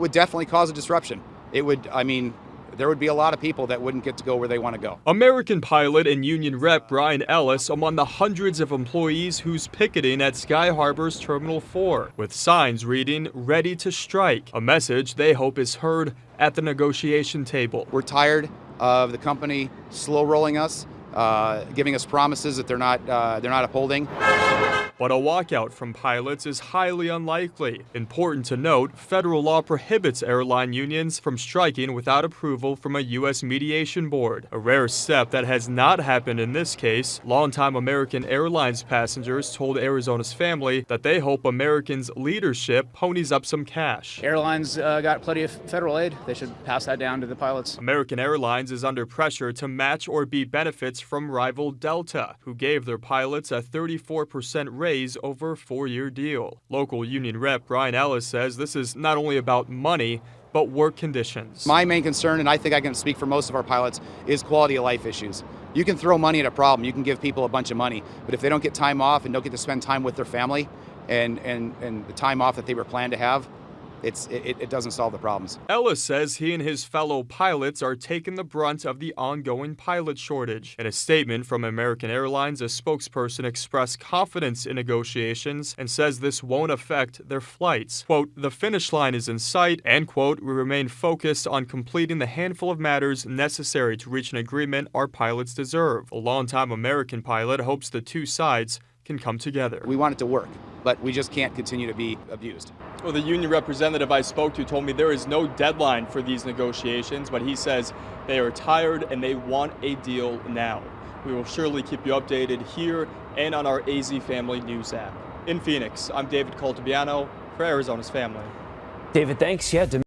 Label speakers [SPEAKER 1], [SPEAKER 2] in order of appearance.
[SPEAKER 1] would definitely cause a disruption. It would, I mean, there would be a lot of people that wouldn't get to go where they want to go.
[SPEAKER 2] American pilot and union rep Brian Ellis among the hundreds of employees who's picketing at Sky Harbor's Terminal 4, with signs reading, Ready to Strike, a message they hope is heard at the negotiation table.
[SPEAKER 1] We're tired of the company slow rolling us, uh, giving us promises that they're not, uh, they're not upholding.
[SPEAKER 2] But a walkout from pilots is highly unlikely. Important to note, federal law prohibits airline unions from striking without approval from a U.S. mediation board, a rare step that has not happened in this case. Longtime American Airlines passengers told Arizona's family that they hope Americans' leadership ponies up some cash.
[SPEAKER 3] Airlines uh, got plenty of federal aid. They should pass that down to the pilots.
[SPEAKER 2] American Airlines is under pressure to match or beat benefits from rival Delta, who gave their pilots a 34% raise over a four-year deal. Local union rep Brian Ellis says this is not only about money, but work conditions.
[SPEAKER 1] My main concern, and I think I can speak for most of our pilots, is quality of life issues. You can throw money at a problem, you can give people a bunch of money, but if they don't get time off and don't get to spend time with their family and, and, and the time off that they were planned to have, it's, it, it, doesn't solve the problems.
[SPEAKER 2] Ellis says he and his fellow pilots are taking the brunt of the ongoing pilot shortage. In a statement from American Airlines, a spokesperson expressed confidence in negotiations and says this won't affect their flights. Quote, the finish line is in sight, and quote, we remain focused on completing the handful of matters necessary to reach an agreement our pilots deserve. A longtime American pilot hopes the two sides can come together.
[SPEAKER 1] We want it to work, but we just can't continue to be abused.
[SPEAKER 4] Well, the union representative I spoke to told me there is no deadline for these negotiations, but he says they are tired and they want a deal now. We will surely keep you updated here and on our AZ Family News app. In Phoenix, I'm David Caltabiano for Arizona's Family.
[SPEAKER 5] David, thanks. Yeah.